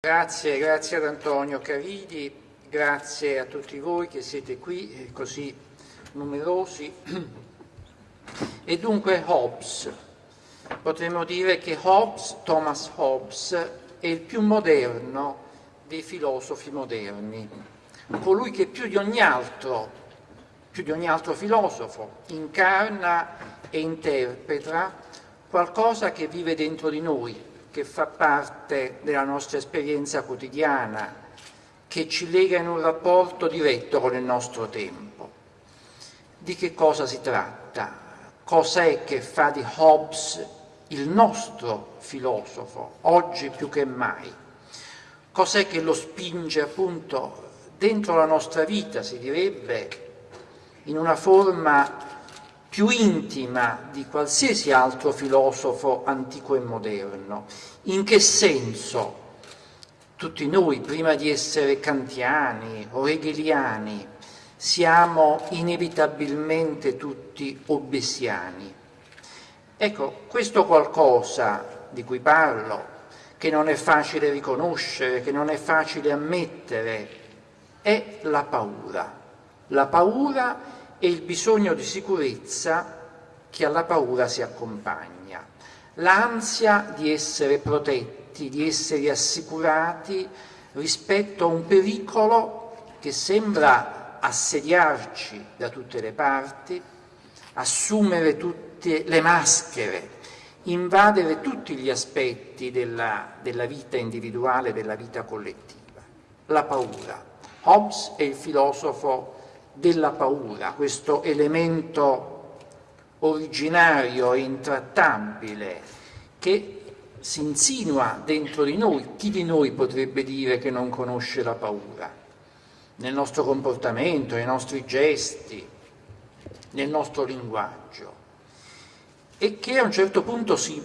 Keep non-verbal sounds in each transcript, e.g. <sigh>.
Grazie, grazie ad Antonio Caridi, grazie a tutti voi che siete qui eh, così numerosi. E dunque Hobbes, potremmo dire che Hobbes, Thomas Hobbes, è il più moderno dei filosofi moderni, colui che più di ogni altro, più di ogni altro filosofo, incarna e interpreta qualcosa che vive dentro di noi, che fa parte della nostra esperienza quotidiana, che ci lega in un rapporto diretto con il nostro tempo. Di che cosa si tratta? Cos'è che fa di Hobbes il nostro filosofo, oggi più che mai? Cos'è che lo spinge appunto dentro la nostra vita, si direbbe, in una forma più intima di qualsiasi altro filosofo antico e moderno. In che senso tutti noi, prima di essere kantiani o hegeliani, siamo inevitabilmente tutti obesiani? Ecco, questo qualcosa di cui parlo, che non è facile riconoscere, che non è facile ammettere, è la paura. La paura e il bisogno di sicurezza che alla paura si accompagna, l'ansia di essere protetti, di essere assicurati rispetto a un pericolo che sembra assediarci da tutte le parti, assumere tutte le maschere, invadere tutti gli aspetti della, della vita individuale, della vita collettiva. La paura. Hobbes è il filosofo della paura, questo elemento originario e intrattabile che si insinua dentro di noi. Chi di noi potrebbe dire che non conosce la paura? Nel nostro comportamento, nei nostri gesti, nel nostro linguaggio. E che a un certo punto si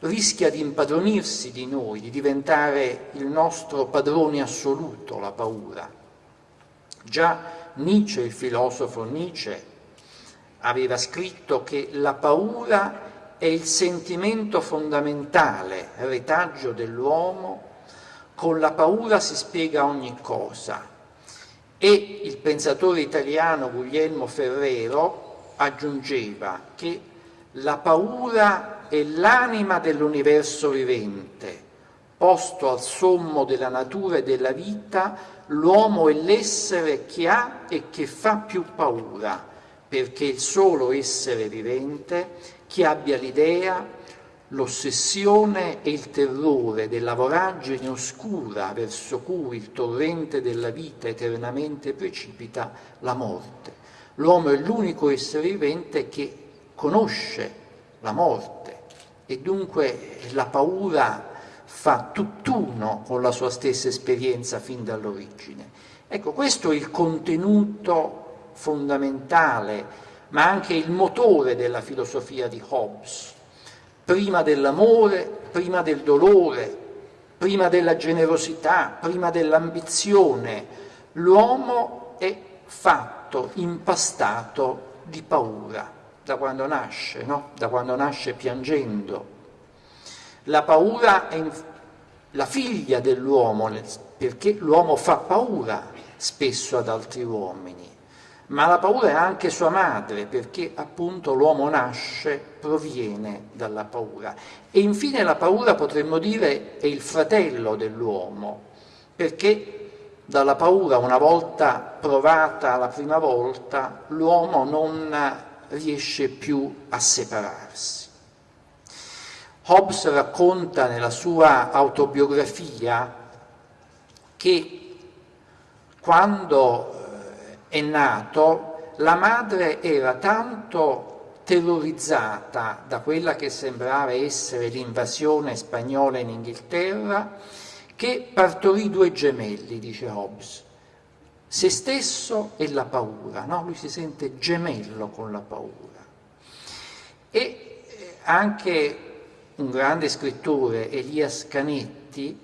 rischia di impadronirsi di noi, di diventare il nostro padrone assoluto, la paura. Già Nietzsche, il filosofo Nietzsche, aveva scritto che la paura è il sentimento fondamentale, retaggio dell'uomo, con la paura si spiega ogni cosa. E il pensatore italiano Guglielmo Ferrero aggiungeva che la paura è l'anima dell'universo vivente, posto al sommo della natura e della vita, l'uomo è l'essere che ha e che fa più paura, perché il solo essere vivente che abbia l'idea, l'ossessione e il terrore della voragine oscura verso cui il torrente della vita eternamente precipita la morte. L'uomo è l'unico essere vivente che conosce la morte e dunque la paura fa tutt'uno con la sua stessa esperienza fin dall'origine. Ecco, questo è il contenuto fondamentale, ma anche il motore della filosofia di Hobbes. Prima dell'amore, prima del dolore, prima della generosità, prima dell'ambizione, l'uomo è fatto, impastato di paura, da quando nasce, no? da quando nasce piangendo, la paura è la figlia dell'uomo, perché l'uomo fa paura spesso ad altri uomini, ma la paura è anche sua madre, perché appunto l'uomo nasce, proviene dalla paura. E infine la paura, potremmo dire, è il fratello dell'uomo, perché dalla paura, una volta provata la prima volta, l'uomo non riesce più a separarsi. Hobbes racconta nella sua autobiografia che quando eh, è nato la madre era tanto terrorizzata da quella che sembrava essere l'invasione spagnola in Inghilterra che partorì due gemelli, dice Hobbes, se stesso e la paura, no? lui si sente gemello con la paura. E eh, anche un grande scrittore, Elias Canetti,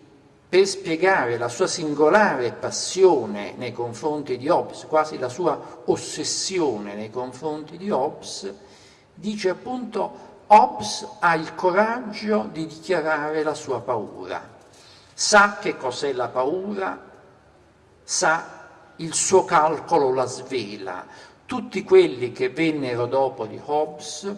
per spiegare la sua singolare passione nei confronti di Hobbes, quasi la sua ossessione nei confronti di Hobbes, dice appunto Hobbes ha il coraggio di dichiarare la sua paura. sa che cos'è la paura, sa il suo calcolo la svela. Tutti quelli che vennero dopo di Hobbes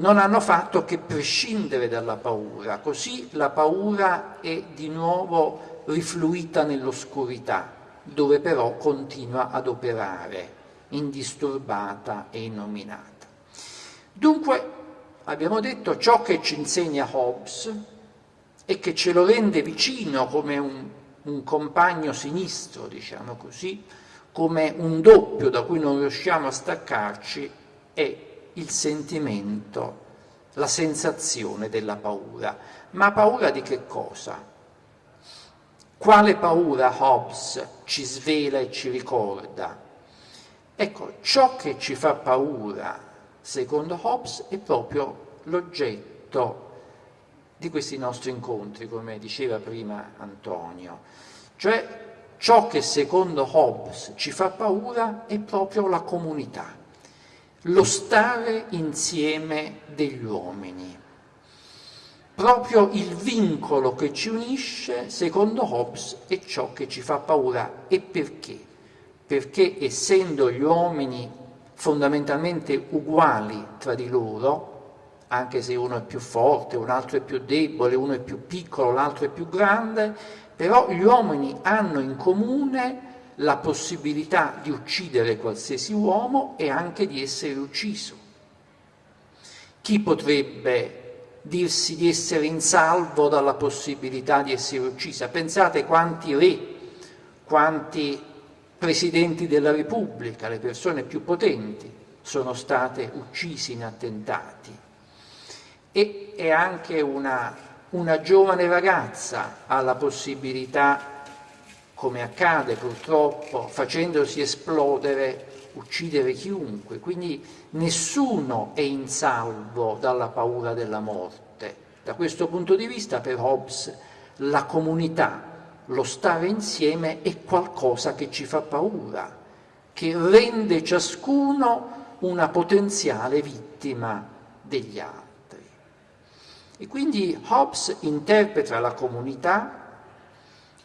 non hanno fatto che prescindere dalla paura, così la paura è di nuovo rifluita nell'oscurità, dove però continua ad operare, indisturbata e innominata. Dunque, abbiamo detto, ciò che ci insegna Hobbes e che ce lo rende vicino come un, un compagno sinistro, diciamo così, come un doppio da cui non riusciamo a staccarci, è il sentimento, la sensazione della paura. Ma paura di che cosa? Quale paura Hobbes ci svela e ci ricorda? Ecco, ciò che ci fa paura, secondo Hobbes, è proprio l'oggetto di questi nostri incontri, come diceva prima Antonio. Cioè, ciò che secondo Hobbes ci fa paura è proprio la comunità lo stare insieme degli uomini. Proprio il vincolo che ci unisce, secondo Hobbes, è ciò che ci fa paura. E perché? Perché essendo gli uomini fondamentalmente uguali tra di loro, anche se uno è più forte, un altro è più debole, uno è più piccolo, l'altro è più grande, però gli uomini hanno in comune la possibilità di uccidere qualsiasi uomo e anche di essere ucciso. Chi potrebbe dirsi di essere in salvo dalla possibilità di essere uccisa? Pensate quanti re, quanti presidenti della Repubblica, le persone più potenti, sono state uccise in attentati. E, e anche una, una giovane ragazza ha la possibilità come accade purtroppo, facendosi esplodere, uccidere chiunque. Quindi nessuno è in salvo dalla paura della morte. Da questo punto di vista, per Hobbes, la comunità, lo stare insieme è qualcosa che ci fa paura, che rende ciascuno una potenziale vittima degli altri. E quindi Hobbes interpreta la comunità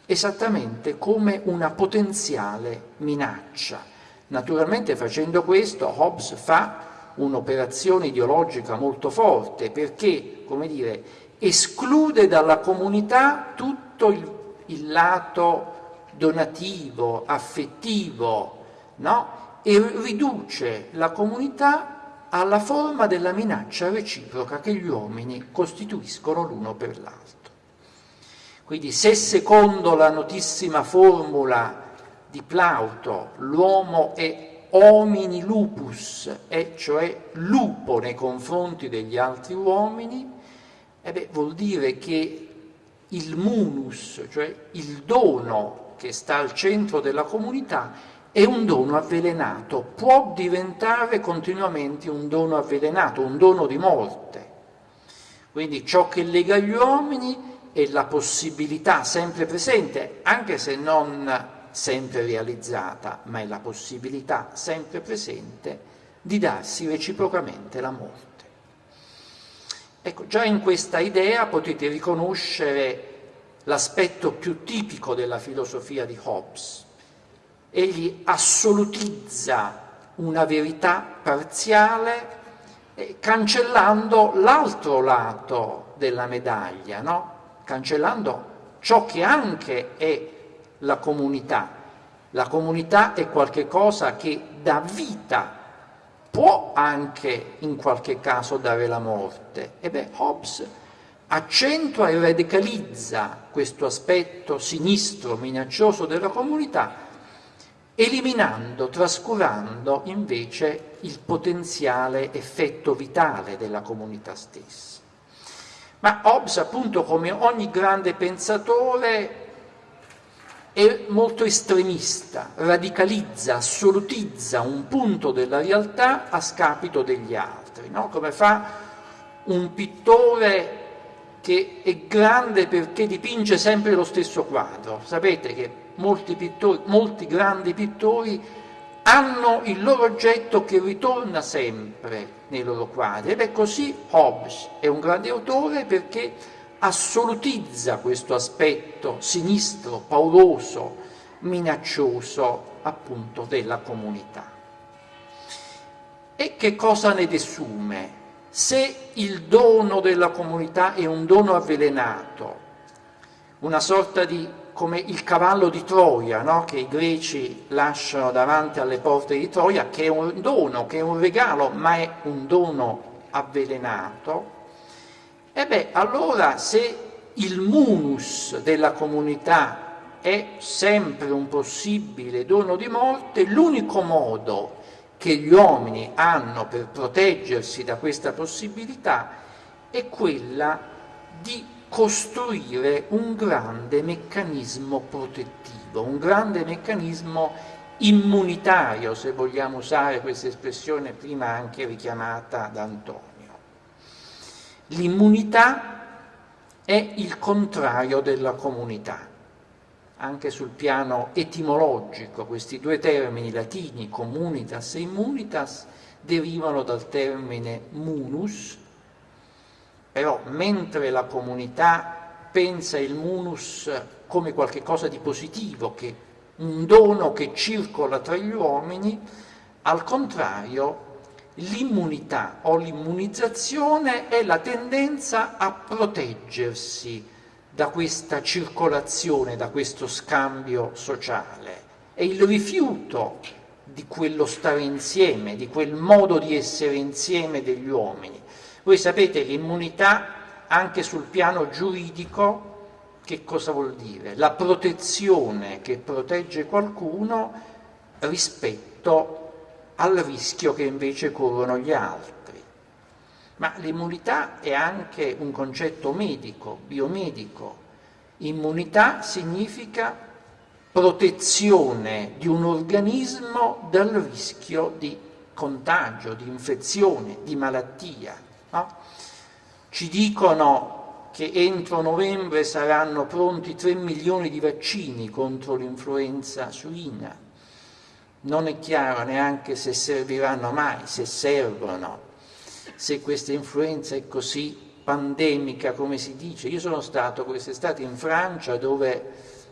esattamente come una potenziale minaccia. Naturalmente facendo questo Hobbes fa un'operazione ideologica molto forte perché, come dire, esclude dalla comunità tutto il, il lato donativo, affettivo, no? e riduce la comunità alla forma della minaccia reciproca che gli uomini costituiscono l'uno per l'altro. Quindi se secondo la notissima formula di Plauto l'uomo è homini lupus, e cioè lupo nei confronti degli altri uomini, eh beh, vuol dire che il munus, cioè il dono che sta al centro della comunità, è un dono avvelenato, può diventare continuamente un dono avvelenato, un dono di morte. Quindi ciò che lega gli uomini e la possibilità sempre presente, anche se non sempre realizzata, ma è la possibilità sempre presente di darsi reciprocamente la morte. Ecco, già in questa idea potete riconoscere l'aspetto più tipico della filosofia di Hobbes. Egli assolutizza una verità parziale eh, cancellando l'altro lato della medaglia, no? Cancellando ciò che anche è la comunità. La comunità è qualcosa che dà vita, può anche in qualche caso dare la morte. E beh, Hobbes accentua e radicalizza questo aspetto sinistro, minaccioso della comunità, eliminando, trascurando invece il potenziale effetto vitale della comunità stessa. Ma Hobbes, appunto, come ogni grande pensatore, è molto estremista, radicalizza, assolutizza un punto della realtà a scapito degli altri, no? come fa un pittore che è grande perché dipinge sempre lo stesso quadro. Sapete che molti, pittori, molti grandi pittori hanno il loro oggetto che ritorna sempre nei loro quadri. Ed è così Hobbes è un grande autore perché assolutizza questo aspetto sinistro, pauroso, minaccioso appunto della comunità. E che cosa ne desume? Se il dono della comunità è un dono avvelenato, una sorta di come il cavallo di Troia, no? che i greci lasciano davanti alle porte di Troia, che è un dono, che è un regalo, ma è un dono avvelenato, e beh, allora se il munus della comunità è sempre un possibile dono di morte, l'unico modo che gli uomini hanno per proteggersi da questa possibilità è quella di costruire un grande meccanismo protettivo, un grande meccanismo immunitario, se vogliamo usare questa espressione prima anche richiamata da Antonio. L'immunità è il contrario della comunità anche sul piano etimologico, questi due termini latini, communitas e immunitas, derivano dal termine munus, però mentre la comunità pensa il munus come qualcosa di positivo, un dono che circola tra gli uomini, al contrario l'immunità o l'immunizzazione è la tendenza a proteggersi da questa circolazione, da questo scambio sociale. È il rifiuto di quello stare insieme, di quel modo di essere insieme degli uomini. Voi sapete l'immunità anche sul piano giuridico che cosa vuol dire? La protezione che protegge qualcuno rispetto al rischio che invece corrono gli altri. Ma l'immunità è anche un concetto medico, biomedico. Immunità significa protezione di un organismo dal rischio di contagio, di infezione, di malattia. No? Ci dicono che entro novembre saranno pronti 3 milioni di vaccini contro l'influenza suina. Non è chiaro neanche se serviranno mai, se servono se questa influenza è così pandemica come si dice. Io sono stato quest'estate in Francia dove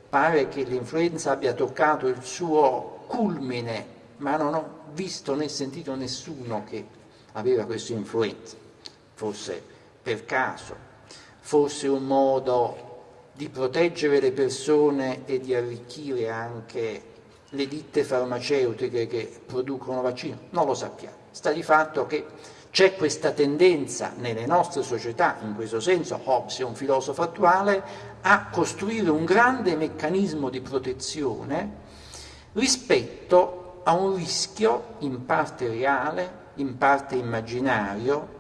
pare che l'influenza abbia toccato il suo culmine, ma non ho visto né sentito nessuno che aveva questa influenza, forse per caso, forse un modo di proteggere le persone e di arricchire anche le ditte farmaceutiche che producono vaccini, non lo sappiamo. Sta di fatto che c'è questa tendenza nelle nostre società, in questo senso Hobbes è un filosofo attuale, a costruire un grande meccanismo di protezione rispetto a un rischio in parte reale, in parte immaginario,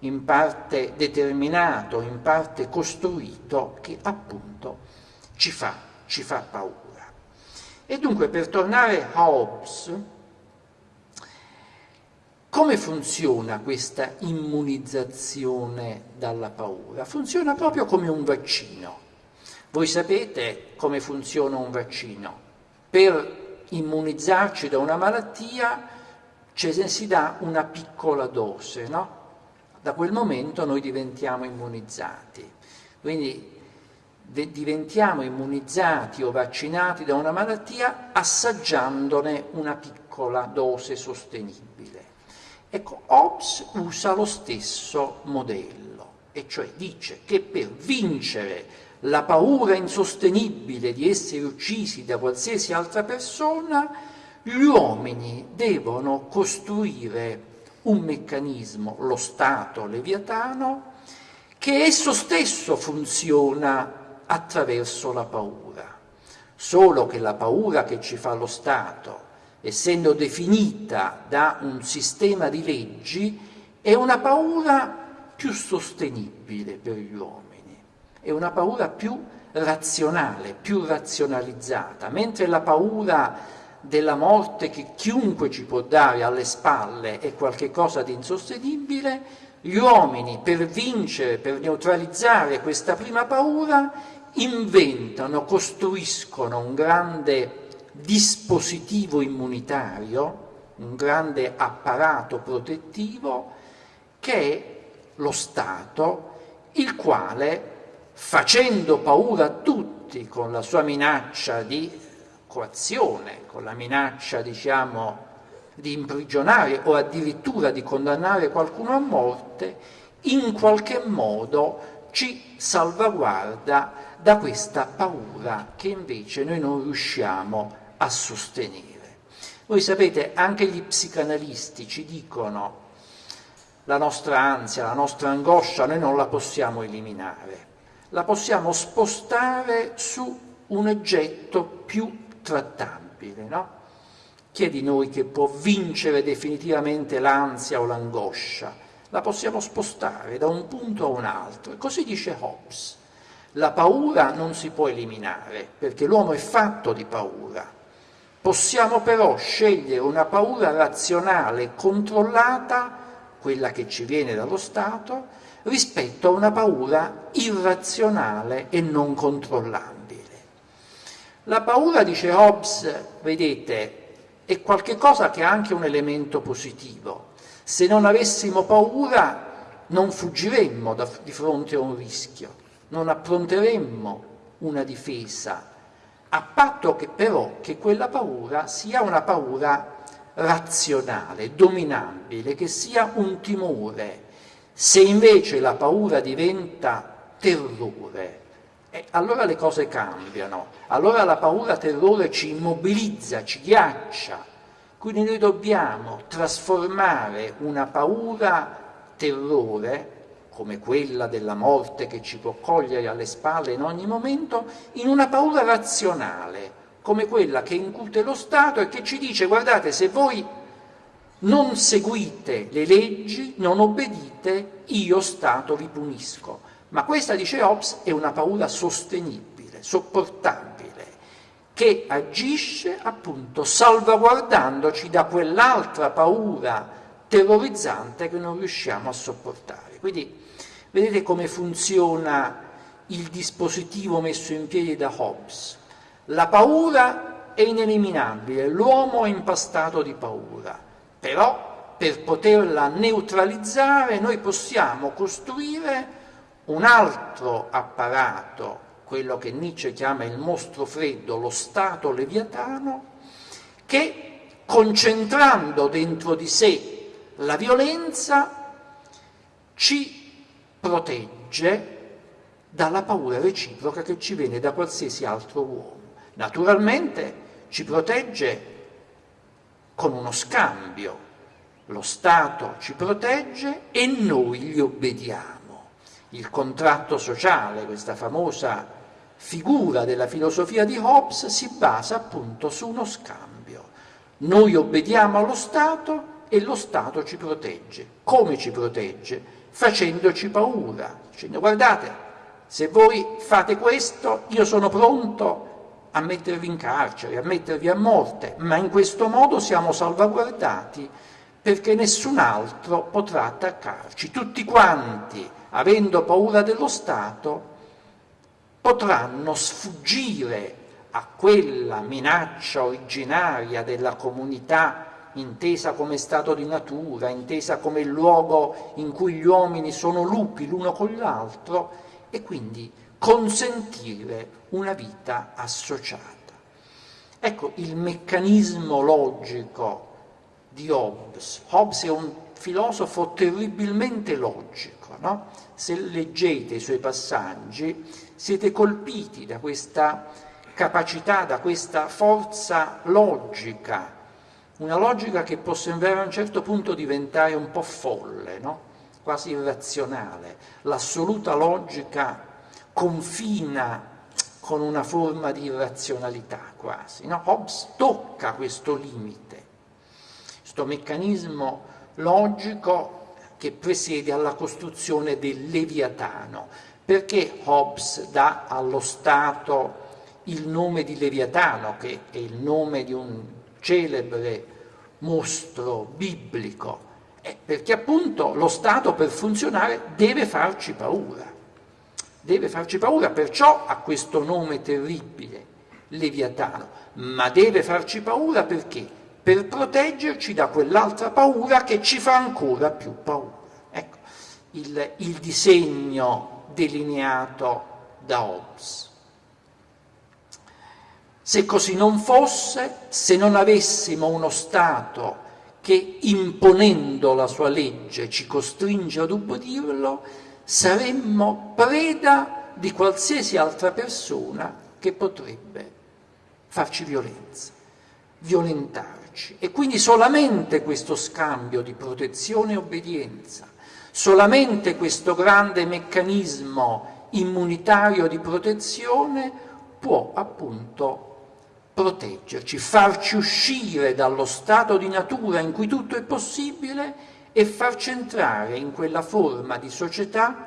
in parte determinato, in parte costruito, che appunto ci fa, ci fa paura. E dunque per tornare a Hobbes, come funziona questa immunizzazione dalla paura? Funziona proprio come un vaccino. Voi sapete come funziona un vaccino. Per immunizzarci da una malattia ci si dà una piccola dose, no? Da quel momento noi diventiamo immunizzati. Quindi diventiamo immunizzati o vaccinati da una malattia assaggiandone una piccola dose sostenibile. Ecco, Hobbes usa lo stesso modello, e cioè dice che per vincere la paura insostenibile di essere uccisi da qualsiasi altra persona, gli uomini devono costruire un meccanismo, lo Stato leviatano, che esso stesso funziona attraverso la paura. Solo che la paura che ci fa lo Stato essendo definita da un sistema di leggi, è una paura più sostenibile per gli uomini, è una paura più razionale, più razionalizzata, mentre la paura della morte che chiunque ci può dare alle spalle è qualcosa di insostenibile, gli uomini per vincere, per neutralizzare questa prima paura, inventano, costruiscono un grande dispositivo immunitario, un grande apparato protettivo che è lo Stato, il quale facendo paura a tutti con la sua minaccia di coazione, con la minaccia, diciamo, di imprigionare o addirittura di condannare qualcuno a morte, in qualche modo ci salvaguarda da questa paura che invece noi non riusciamo a sostenere. Voi sapete, anche gli psicanalisti ci dicono la nostra ansia, la nostra angoscia, noi non la possiamo eliminare, la possiamo spostare su un oggetto più trattabile, no? Chi è di noi che può vincere definitivamente l'ansia o l'angoscia? La possiamo spostare da un punto a un altro. E così dice Hobbes. La paura non si può eliminare, perché l'uomo è fatto di paura. Possiamo però scegliere una paura razionale, controllata, quella che ci viene dallo Stato, rispetto a una paura irrazionale e non controllabile. La paura, dice Hobbes, vedete, è qualcosa che ha anche un elemento positivo. Se non avessimo paura non fuggiremmo da, di fronte a un rischio, non appronteremmo una difesa, a patto che però che quella paura sia una paura razionale, dominabile, che sia un timore. Se invece la paura diventa terrore, eh, allora le cose cambiano, allora la paura terrore ci immobilizza, ci ghiaccia, quindi noi dobbiamo trasformare una paura terrore, come quella della morte che ci può cogliere alle spalle in ogni momento, in una paura razionale, come quella che incute lo Stato e che ci dice guardate se voi non seguite le leggi, non obbedite, io Stato vi punisco. Ma questa, dice Hobbes, è una paura sostenibile, sopportabile, che agisce appunto salvaguardandoci da quell'altra paura terrorizzante che non riusciamo a sopportare. Quindi vedete come funziona il dispositivo messo in piedi da Hobbes. La paura è ineliminabile, l'uomo è impastato di paura, però per poterla neutralizzare noi possiamo costruire un altro apparato, quello che Nietzsche chiama il mostro freddo, lo Stato leviatano, che concentrando dentro di sé la violenza ci protegge dalla paura reciproca che ci viene da qualsiasi altro uomo. Naturalmente ci protegge con uno scambio, lo Stato ci protegge e noi gli obbediamo il contratto sociale, questa famosa figura della filosofia di Hobbes, si basa appunto su uno scambio. Noi obbediamo allo Stato e lo Stato ci protegge. Come ci protegge? Facendoci paura, dicendo guardate, se voi fate questo io sono pronto a mettervi in carcere, a mettervi a morte, ma in questo modo siamo salvaguardati perché nessun altro potrà attaccarci. Tutti quanti avendo paura dello Stato, potranno sfuggire a quella minaccia originaria della comunità intesa come stato di natura, intesa come luogo in cui gli uomini sono lupi l'uno con l'altro e quindi consentire una vita associata. Ecco il meccanismo logico di Hobbes. Hobbes è un filosofo terribilmente logico, no? se leggete i suoi passaggi siete colpiti da questa capacità, da questa forza logica, una logica che può sembrare a un certo punto diventare un po' folle, no? quasi irrazionale. L'assoluta logica confina con una forma di irrazionalità quasi. No? Hobbes tocca questo limite, questo meccanismo logico che presiede alla costruzione del Leviatano. Perché Hobbes dà allo Stato il nome di Leviatano, che è il nome di un celebre mostro biblico? Eh, perché appunto lo Stato per funzionare deve farci paura, deve farci paura, perciò ha questo nome terribile, Leviatano, ma deve farci paura perché? Per proteggerci da quell'altra paura che ci fa ancora più paura. Ecco, il, il disegno delineato da Hobbes. Se così non fosse, se non avessimo uno Stato che imponendo la sua legge ci costringe ad ubbidirlo, saremmo preda di qualsiasi altra persona che potrebbe farci violenza, violentarci. E quindi solamente questo scambio di protezione e obbedienza, solamente questo grande meccanismo immunitario di protezione può appunto proteggerci, farci uscire dallo stato di natura in cui tutto è possibile e farci entrare in quella forma di società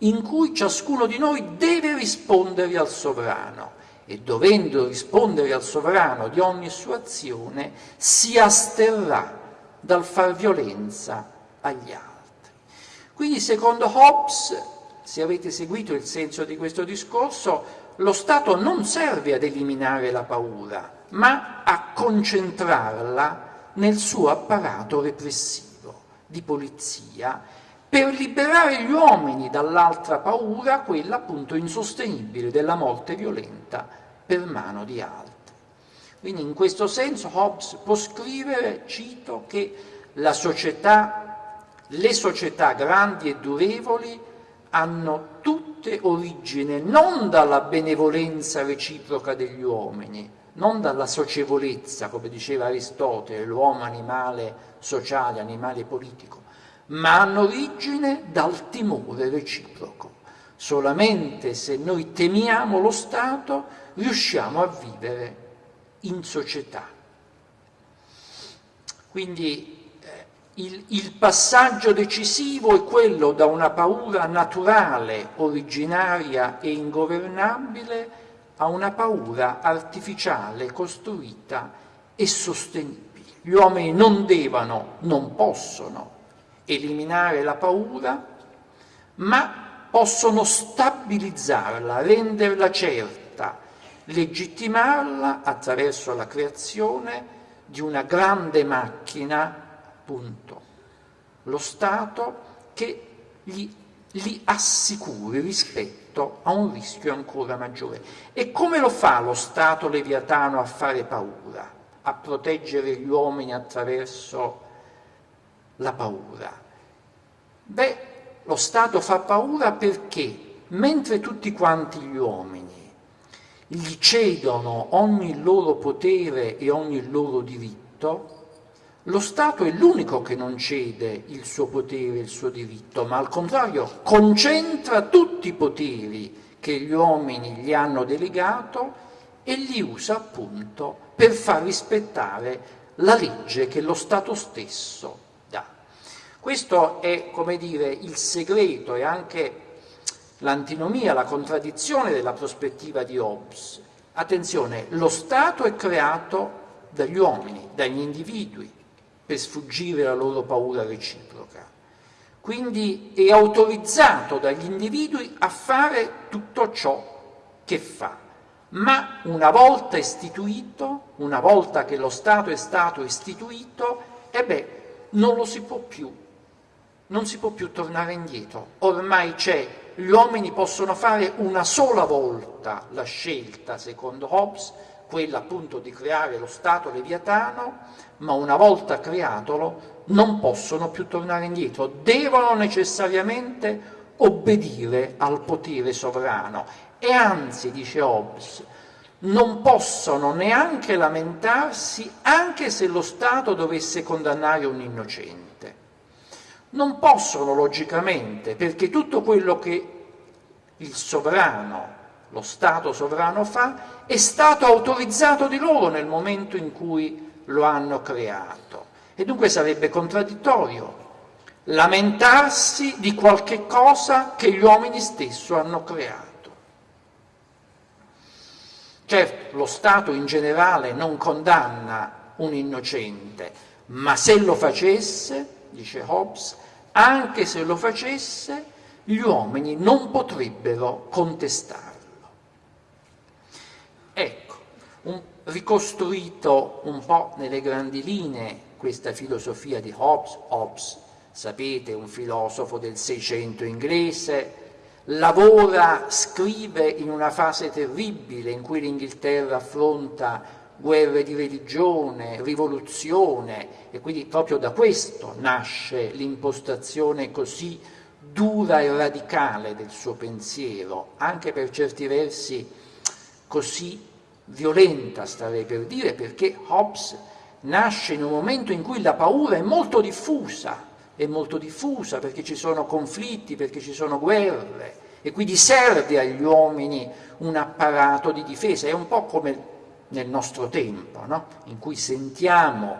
in cui ciascuno di noi deve rispondere al sovrano e dovendo rispondere al sovrano di ogni sua azione si asterrà dal far violenza agli altri. Quindi secondo Hobbes, se avete seguito il senso di questo discorso, lo Stato non serve ad eliminare la paura, ma a concentrarla nel suo apparato repressivo di polizia per liberare gli uomini dall'altra paura, quella appunto insostenibile della morte violenta per mano di altri. Quindi in questo senso Hobbes può scrivere, cito, che società, le società grandi e durevoli hanno tutte origine non dalla benevolenza reciproca degli uomini, non dalla socievolezza, come diceva Aristotele, l'uomo animale sociale, animale politico, ma hanno origine dal timore reciproco. Solamente se noi temiamo lo Stato riusciamo a vivere in società. Quindi il, il, passaggio decisivo è quello da una paura naturale, originaria e ingovernabile a una paura artificiale, costruita e sostenibile. Gli uomini non devono, non possono eliminare la paura, ma possono stabilizzarla, renderla certa, legittimarla attraverso la creazione di una grande macchina appunto lo Stato che gli, li assicuri rispetto a un rischio ancora maggiore. E come lo fa lo Stato leviatano a fare paura, a proteggere gli uomini attraverso la paura? Beh, lo Stato fa paura perché mentre tutti quanti gli uomini gli cedono ogni loro potere e ogni loro diritto, lo Stato è l'unico che non cede il suo potere, il suo diritto, ma al contrario concentra tutti i poteri che gli uomini gli hanno delegato e li usa appunto per far rispettare la legge che lo Stato stesso. Questo è, come dire, il segreto e anche l'antinomia, la contraddizione della prospettiva di Hobbes. Attenzione, lo Stato è creato dagli uomini, dagli individui, per sfuggire alla loro paura reciproca. Quindi è autorizzato dagli individui a fare tutto ciò che fa, ma una volta istituito, una volta che lo Stato è stato istituito, e beh, non lo si può più, non si può più tornare indietro. Ormai c'è, gli uomini possono fare una sola volta la scelta, secondo Hobbes, quella appunto di creare lo Stato leviatano, ma una volta creatolo non possono più tornare indietro, devono necessariamente obbedire al potere sovrano e anzi, dice Hobbes, non possono neanche lamentarsi anche se lo Stato dovesse condannare un innocente. Non possono logicamente, perché tutto quello che il sovrano lo Stato sovrano fa, è stato autorizzato di loro nel momento in cui lo hanno creato. E dunque sarebbe contraddittorio lamentarsi di qualche cosa che gli uomini stessi hanno creato. Certo, lo Stato in generale non condanna un innocente, ma se lo facesse, dice Hobbes, anche se lo facesse, gli uomini non potrebbero contestare. Ecco, un, ricostruito un po' nelle grandi linee questa filosofia di Hobbes, Hobbes, sapete, un filosofo del Seicento inglese, lavora, scrive in una fase terribile in cui l'Inghilterra affronta guerre di religione, rivoluzione e quindi proprio da questo nasce l'impostazione così dura e radicale del suo pensiero, anche per certi versi così violenta, starei per dire, perché Hobbes nasce in un momento in cui la paura è molto diffusa, è molto diffusa perché ci sono conflitti, perché ci sono guerre e quindi serve agli uomini un apparato di difesa, è un po' come nel nostro tempo, no? in cui sentiamo,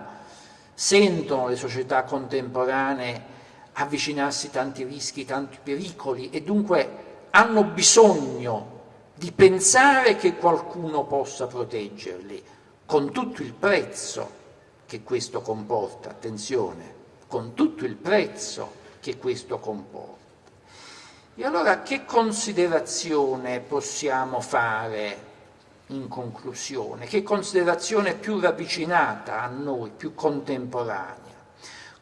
sentono le società contemporanee avvicinarsi tanti rischi, tanti pericoli e dunque hanno bisogno di pensare che qualcuno possa proteggerli, con tutto il prezzo che questo comporta, attenzione, con tutto il prezzo che questo comporta. E allora che considerazione possiamo fare in conclusione? Che considerazione più ravvicinata a noi, più contemporanea?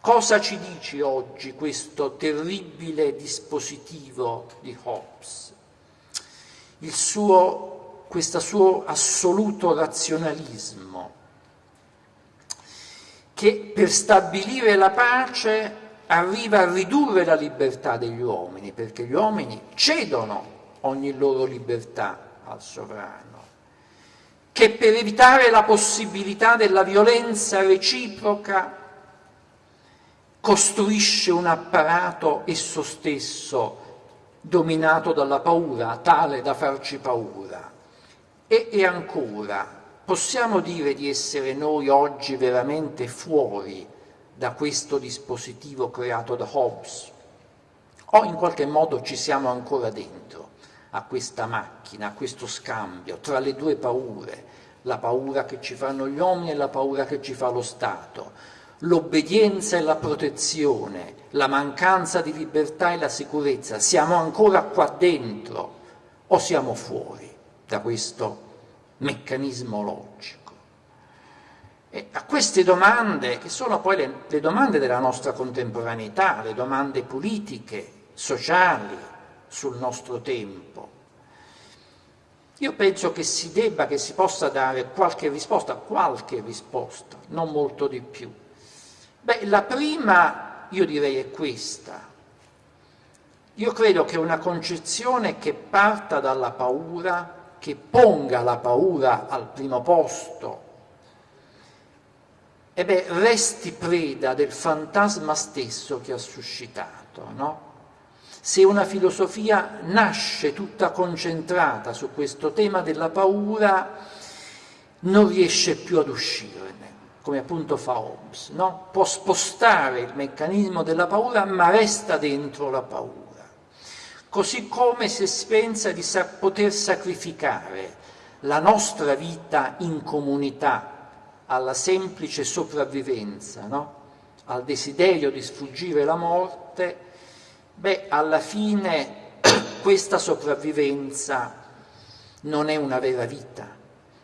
Cosa ci dice oggi questo terribile dispositivo di Hobbes? Il suo, questo suo assoluto razionalismo, che per stabilire la pace arriva a ridurre la libertà degli uomini, perché gli uomini cedono ogni loro libertà al sovrano che per evitare la possibilità della violenza reciproca costruisce un apparato esso stesso dominato dalla paura, tale da farci paura. E, e ancora, possiamo dire di essere noi oggi veramente fuori da questo dispositivo creato da Hobbes? O in qualche modo ci siamo ancora dentro? A questa macchina, a questo scambio tra le due paure, la paura che ci fanno gli uomini e la paura che ci fa lo Stato, l'obbedienza e la protezione, la mancanza di libertà e la sicurezza, siamo ancora qua dentro o siamo fuori da questo meccanismo logico? E a queste domande, che sono poi le, le domande della nostra contemporaneità, le domande politiche, sociali, sul nostro tempo. Io penso che si debba, che si possa dare qualche risposta, qualche risposta, non molto di più. Beh, la prima io direi è questa. Io credo che una concezione che parta dalla paura, che ponga la paura al primo posto, e beh, resti preda del fantasma stesso che ha suscitato, no? Se una filosofia nasce tutta concentrata su questo tema della paura, non riesce più ad uscirne, come appunto fa Hobbes, no? può spostare il meccanismo della paura ma resta dentro la paura. Così come se si pensa di poter sacrificare la nostra vita in comunità alla semplice sopravvivenza, no? al desiderio di sfuggire la morte, Beh, alla fine <clears throat> questa sopravvivenza non è una vera vita,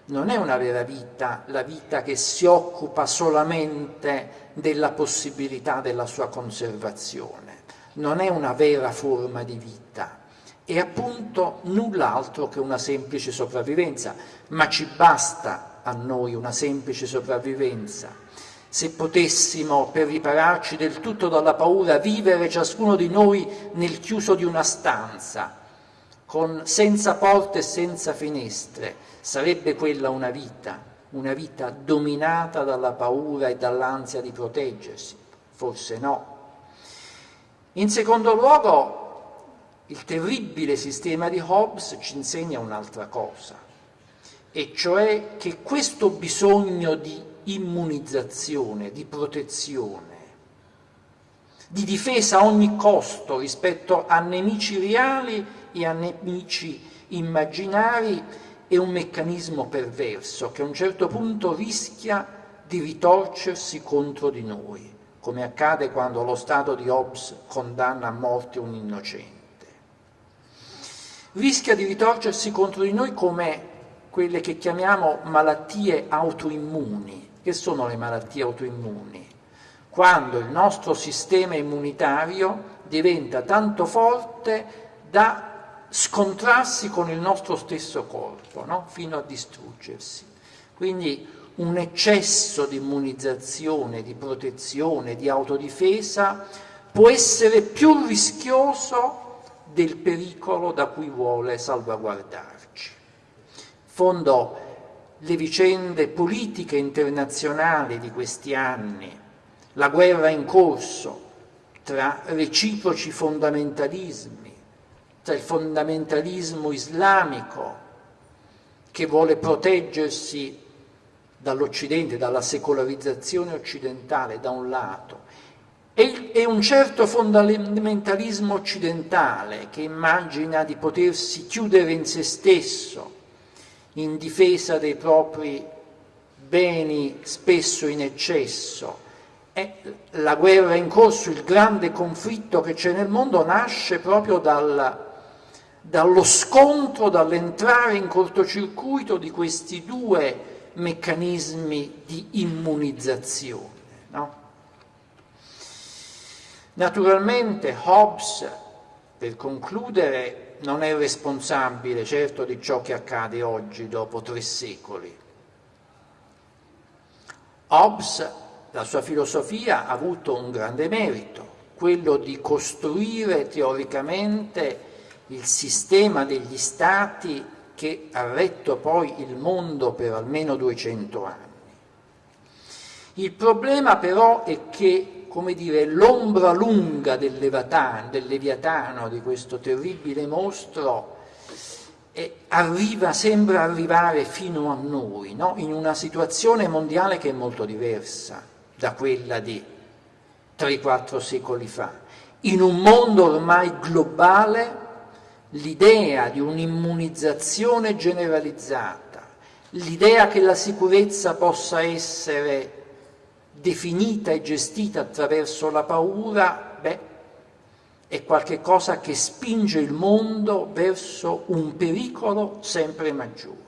non è una vera vita la vita che si occupa solamente della possibilità della sua conservazione, non è una vera forma di vita, è appunto null'altro che una semplice sopravvivenza, ma ci basta a noi una semplice sopravvivenza se potessimo, per ripararci del tutto dalla paura, vivere ciascuno di noi nel chiuso di una stanza, con, senza porte e senza finestre, sarebbe quella una vita, una vita dominata dalla paura e dall'ansia di proteggersi? Forse no. In secondo luogo, il terribile sistema di Hobbes ci insegna un'altra cosa, e cioè che questo bisogno di immunizzazione, di protezione, di difesa a ogni costo rispetto a nemici reali e a nemici immaginari è un meccanismo perverso che a un certo punto rischia di ritorcersi contro di noi, come accade quando lo Stato di Hobbes condanna a morte un innocente. Rischia di ritorcersi contro di noi come quelle che chiamiamo malattie autoimmuni, che sono le malattie autoimmuni? Quando il nostro sistema immunitario diventa tanto forte da scontrarsi con il nostro stesso corpo, no? fino a distruggersi. Quindi un eccesso di immunizzazione, di protezione, di autodifesa può essere più rischioso del pericolo da cui vuole salvaguardarci. In fondo, le vicende politiche internazionali di questi anni, la guerra in corso tra reciproci fondamentalismi, tra il fondamentalismo islamico che vuole proteggersi dall'Occidente, dalla secolarizzazione occidentale da un lato, e, un certo fondamentalismo occidentale che immagina di potersi chiudere in se stesso in difesa dei propri beni spesso in eccesso. E la guerra in corso, il grande conflitto che c'è nel mondo nasce proprio dal, dallo scontro, dall'entrare in cortocircuito di questi due meccanismi di immunizzazione. No? Naturalmente Hobbes, per concludere, non è responsabile certo di ciò che accade oggi dopo tre secoli. Hobbes, la sua filosofia, ha avuto un grande merito, quello di costruire teoricamente il sistema degli stati che ha retto poi il mondo per almeno 200 anni. Il problema però è che, come dire, l'ombra lunga del Leviatano, del Leviatano, di questo terribile mostro, arriva, sembra arrivare fino a noi, no? in una situazione mondiale che è molto diversa da quella di 3-4 secoli fa, in un mondo ormai globale l'idea di un'immunizzazione generalizzata, l'idea che la sicurezza possa essere definita e gestita attraverso la paura, beh, è qualcosa che spinge il mondo verso un pericolo sempre maggiore.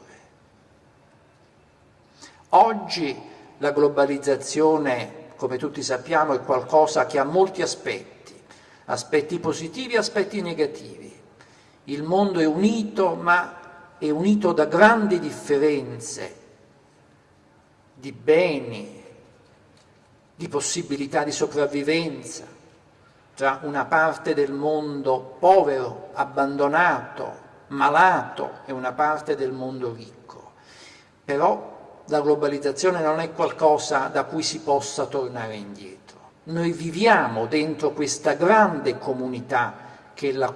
Oggi la globalizzazione, come tutti sappiamo, è qualcosa che ha molti aspetti, aspetti positivi e aspetti negativi il mondo è unito, ma è unito da grandi differenze di beni, di possibilità di sopravvivenza tra una parte del mondo povero, abbandonato, malato e una parte del mondo ricco. Però la globalizzazione non è qualcosa da cui si possa tornare indietro. Noi viviamo dentro questa grande comunità che è la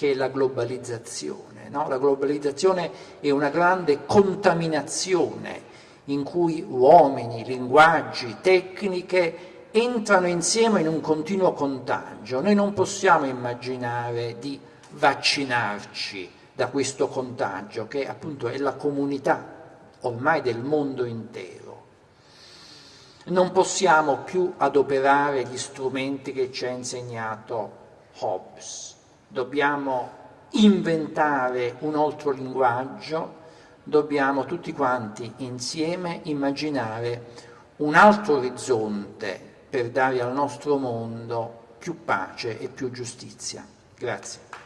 che è la globalizzazione. No? La globalizzazione è una grande contaminazione in cui uomini, linguaggi, tecniche entrano insieme in un continuo contagio. Noi non possiamo immaginare di vaccinarci da questo contagio, che appunto è la comunità ormai del mondo intero. Non possiamo più adoperare gli strumenti che ci ha insegnato Hobbes dobbiamo inventare un altro linguaggio, dobbiamo tutti quanti insieme immaginare un altro orizzonte per dare al nostro mondo più pace e più giustizia. Grazie.